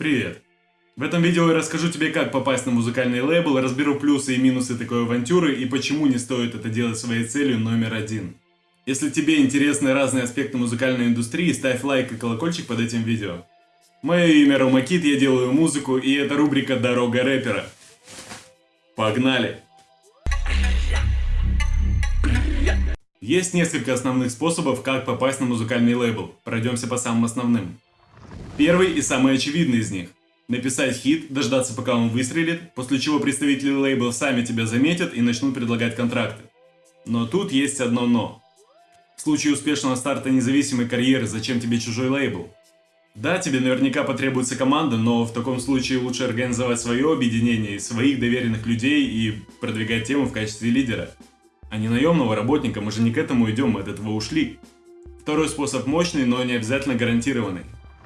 Привет! В этом видео я расскажу тебе, как попасть на музыкальный лейбл, разберу плюсы и минусы такой авантюры и почему не стоит это делать своей целью номер один. Если тебе интересны разные аспекты музыкальной индустрии, ставь лайк и колокольчик под этим видео. Мое имя Ромакит, я делаю музыку, и это рубрика «Дорога рэпера». Погнали! Есть несколько основных способов, как попасть на музыкальный лейбл. Пройдемся по самым основным. Первый и самый очевидный из них. Написать хит, дождаться пока он выстрелит, после чего представители лейбла сами тебя заметят и начнут предлагать контракты. Но тут есть одно но. В случае успешного старта независимой карьеры, зачем тебе чужой лейбл? Да, тебе наверняка потребуется команда, но в таком случае лучше организовать свое объединение, своих доверенных людей и продвигать тему в качестве лидера. А не наемного работника, мы же не к этому идем, мы от этого ушли. Второй способ мощный, но не обязательно гарантированный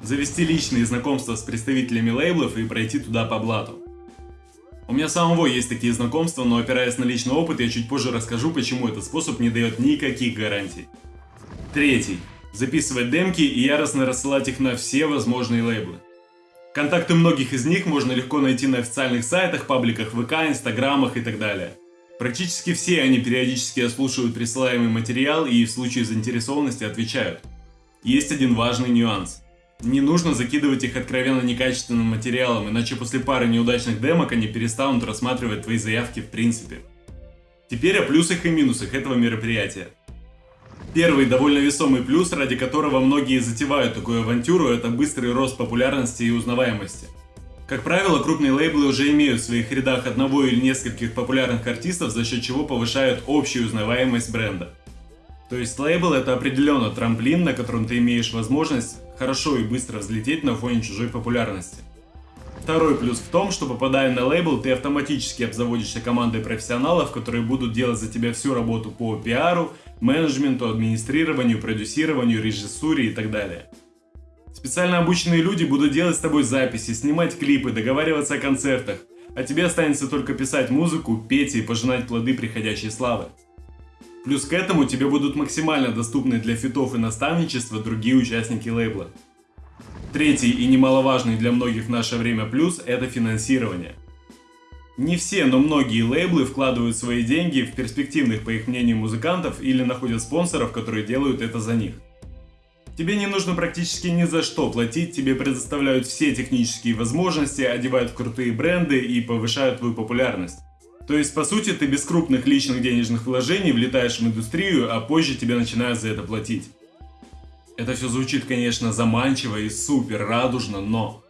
завести личные знакомства с представителями лейблов и пройти туда по блату. У меня самого есть такие знакомства, но опираясь на личный опыт, я чуть позже расскажу, почему этот способ не дает никаких гарантий. Третий. Записывать демки и яростно рассылать их на все возможные лейблы. Контакты многих из них можно легко найти на официальных сайтах, пабликах ВК, Инстаграмах и так далее. Практически все они периодически ослушивают присылаемый материал и в случае заинтересованности отвечают. Есть один важный нюанс. Не нужно закидывать их откровенно некачественным материалом, иначе после пары неудачных демок они перестанут рассматривать твои заявки в принципе. Теперь о плюсах и минусах этого мероприятия. Первый довольно весомый плюс, ради которого многие затевают такую авантюру, это быстрый рост популярности и узнаваемости. Как правило, крупные лейблы уже имеют в своих рядах одного или нескольких популярных артистов, за счет чего повышают общую узнаваемость бренда. То есть лейбл это определенно трамплин, на котором ты имеешь возможность хорошо и быстро взлететь на фоне чужой популярности. Второй плюс в том, что попадая на лейбл, ты автоматически обзаводишься командой профессионалов, которые будут делать за тебя всю работу по пиару, менеджменту, администрированию, продюсированию, режиссуре и так далее. Специально обученные люди будут делать с тобой записи, снимать клипы, договариваться о концертах, а тебе останется только писать музыку, петь и пожинать плоды приходящей славы. Плюс к этому тебе будут максимально доступны для фитов и наставничества другие участники лейбла. Третий и немаловажный для многих в наше время плюс – это финансирование. Не все, но многие лейблы вкладывают свои деньги в перспективных, по их мнению, музыкантов или находят спонсоров, которые делают это за них. Тебе не нужно практически ни за что платить, тебе предоставляют все технические возможности, одевают в крутые бренды и повышают твою популярность. То есть, по сути, ты без крупных личных денежных вложений влетаешь в индустрию, а позже тебе начинают за это платить. Это все звучит, конечно, заманчиво и супер радужно, но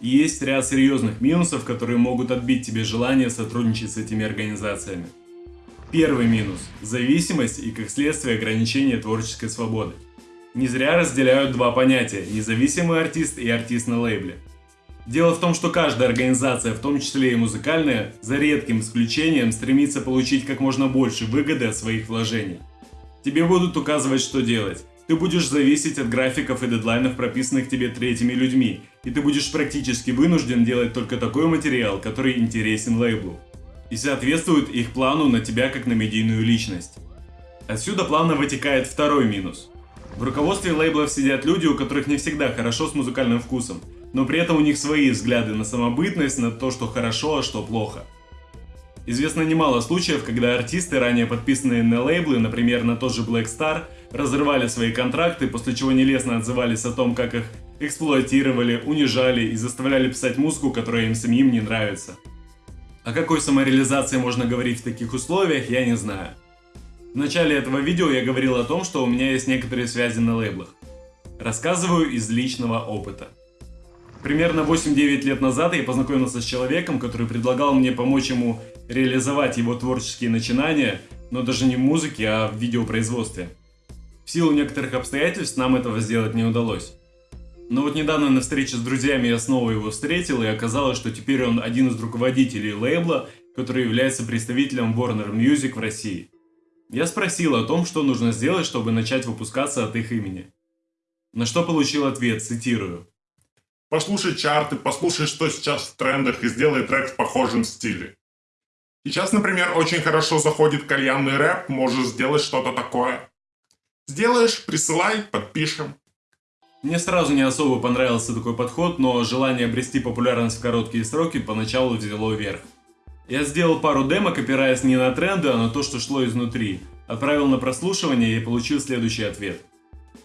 есть ряд серьезных минусов, которые могут отбить тебе желание сотрудничать с этими организациями. Первый минус – зависимость и, как следствие, ограничение творческой свободы. Не зря разделяют два понятия – независимый артист и артист на лейбле. Дело в том, что каждая организация, в том числе и музыкальная, за редким исключением стремится получить как можно больше выгоды от своих вложений. Тебе будут указывать, что делать. Ты будешь зависеть от графиков и дедлайнов, прописанных тебе третьими людьми, и ты будешь практически вынужден делать только такой материал, который интересен лейблу. И соответствует их плану на тебя как на медийную личность. Отсюда плавно вытекает второй минус. В руководстве лейблов сидят люди, у которых не всегда хорошо с музыкальным вкусом, но при этом у них свои взгляды на самобытность, на то, что хорошо, а что плохо. Известно немало случаев, когда артисты, ранее подписанные на лейблы, например, на тот же Black Star, разрывали свои контракты, после чего нелестно отзывались о том, как их эксплуатировали, унижали и заставляли писать музыку, которая им самим не нравится. О какой самореализации можно говорить в таких условиях, я не знаю. В начале этого видео я говорил о том, что у меня есть некоторые связи на лейблах. Рассказываю из личного опыта. Примерно 8-9 лет назад я познакомился с человеком, который предлагал мне помочь ему реализовать его творческие начинания, но даже не в музыке, а в видеопроизводстве. В силу некоторых обстоятельств нам этого сделать не удалось. Но вот недавно на встрече с друзьями я снова его встретил, и оказалось, что теперь он один из руководителей лейбла, который является представителем Warner Music в России. Я спросил о том, что нужно сделать, чтобы начать выпускаться от их имени. На что получил ответ, цитирую. Послушай чарты, послушай, что сейчас в трендах и сделай трек в похожем стиле. Сейчас, например, очень хорошо заходит кальянный рэп, можешь сделать что-то такое. Сделаешь, присылай, подпишем. Мне сразу не особо понравился такой подход, но желание обрести популярность в короткие сроки поначалу взяло верх. Я сделал пару демок, опираясь не на тренды, а на то, что шло изнутри. Отправил на прослушивание и получил следующий ответ.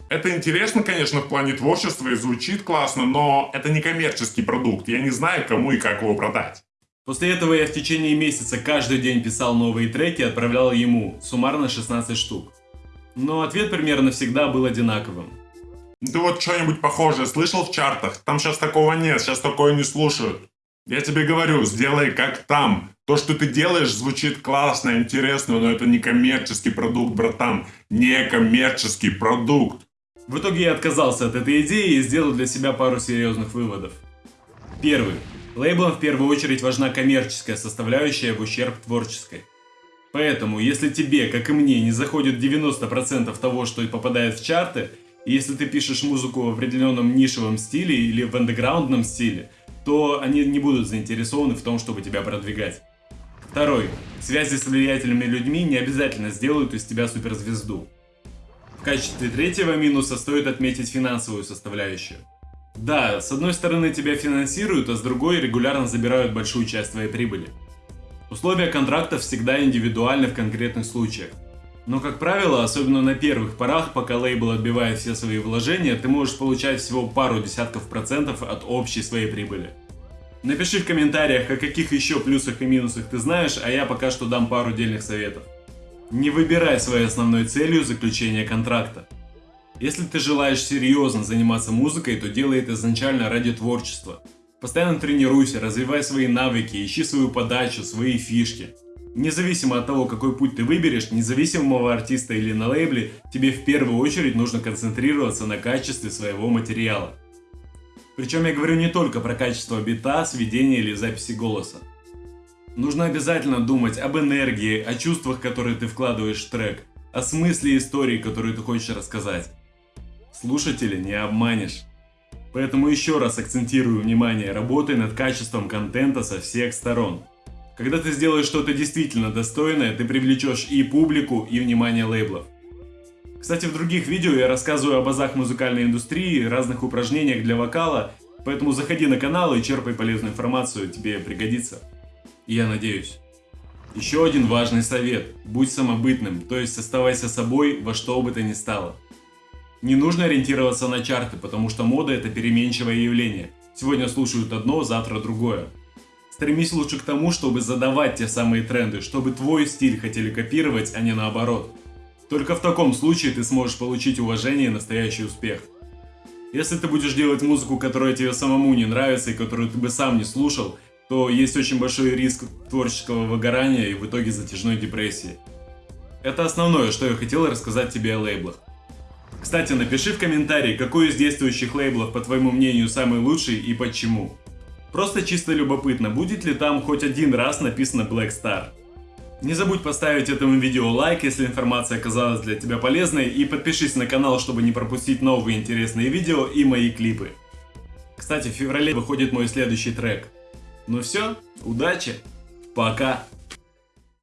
Это интересно, конечно, в плане творчества и звучит классно, но это не коммерческий продукт. Я не знаю, кому и как его продать. После этого я в течение месяца каждый день писал новые треки и отправлял ему, суммарно 16 штук. Но ответ примерно всегда был одинаковым. Ты вот что-нибудь похожее слышал в чартах? Там сейчас такого нет, сейчас такое не слушают. Я тебе говорю, сделай как там. То, что ты делаешь, звучит классно, интересно, но это не коммерческий продукт, братан. Не коммерческий продукт. В итоге я отказался от этой идеи и сделал для себя пару серьезных выводов. Первый. Лейблам в первую очередь важна коммерческая составляющая в ущерб творческой. Поэтому, если тебе, как и мне, не заходит 90% того, что попадает в чарты, и если ты пишешь музыку в определенном нишевом стиле или в андеграундном стиле, то они не будут заинтересованы в том, чтобы тебя продвигать. Второй. Связи с влиятельными людьми не обязательно сделают из тебя суперзвезду. В качестве третьего минуса стоит отметить финансовую составляющую. Да, с одной стороны тебя финансируют, а с другой регулярно забирают большую часть твоей прибыли. Условия контрактов всегда индивидуальны в конкретных случаях. Но, как правило, особенно на первых порах, пока лейбл отбивает все свои вложения, ты можешь получать всего пару десятков процентов от общей своей прибыли. Напиши в комментариях, о каких еще плюсах и минусах ты знаешь, а я пока что дам пару дельных советов. Не выбирай своей основной целью заключение контракта. Если ты желаешь серьезно заниматься музыкой, то делай это изначально ради творчества. Постоянно тренируйся, развивай свои навыки, ищи свою подачу, свои фишки. Независимо от того, какой путь ты выберешь, независимого артиста или на лейбле, тебе в первую очередь нужно концентрироваться на качестве своего материала. Причем я говорю не только про качество бита, сведения или записи голоса. Нужно обязательно думать об энергии, о чувствах, которые ты вкладываешь в трек, о смысле истории, которую ты хочешь рассказать. Слушателя не обманешь. Поэтому еще раз акцентирую внимание, работай над качеством контента со всех сторон. Когда ты сделаешь что-то действительно достойное, ты привлечешь и публику, и внимание лейблов. Кстати, в других видео я рассказываю об азах музыкальной индустрии, разных упражнениях для вокала, поэтому заходи на канал и черпай полезную информацию, тебе пригодится. И я надеюсь. Еще один важный совет. Будь самобытным, то есть оставайся собой во что бы то ни стало. Не нужно ориентироваться на чарты, потому что мода это переменчивое явление. Сегодня слушают одно, завтра другое. Стремись лучше к тому, чтобы задавать те самые тренды, чтобы твой стиль хотели копировать, а не наоборот. Только в таком случае ты сможешь получить уважение и настоящий успех. Если ты будешь делать музыку, которая тебе самому не нравится и которую ты бы сам не слушал, то есть очень большой риск творческого выгорания и в итоге затяжной депрессии. Это основное, что я хотел рассказать тебе о лейблах. Кстати, напиши в комментарии, какой из действующих лейблов, по твоему мнению, самый лучший и почему. Просто чисто любопытно, будет ли там хоть один раз написано Black Star. Не забудь поставить этому видео лайк, если информация оказалась для тебя полезной, и подпишись на канал, чтобы не пропустить новые интересные видео и мои клипы. Кстати, в феврале выходит мой следующий трек. Ну все, удачи, пока!